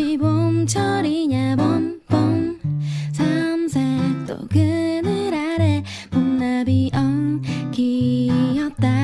혹시 봄철이냐 봄봄. 삼색도 그늘 아래 봄나비 엉키었다.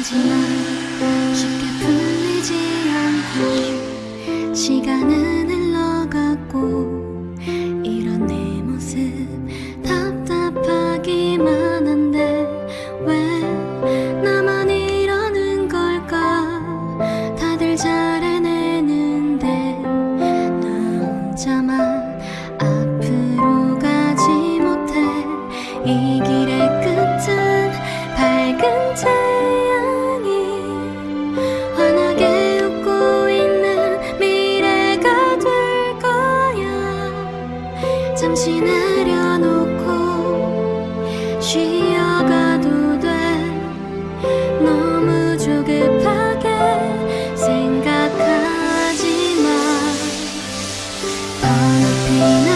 하지만 쉽게 풀리지 않고 시간은 흘러갔고 이런 내 모습 답답하기만 한데 왜 나만 이러는 걸까? 다들 잘 해내는데 나 혼자만 앞으로 가지 못해 이 길에 I'll be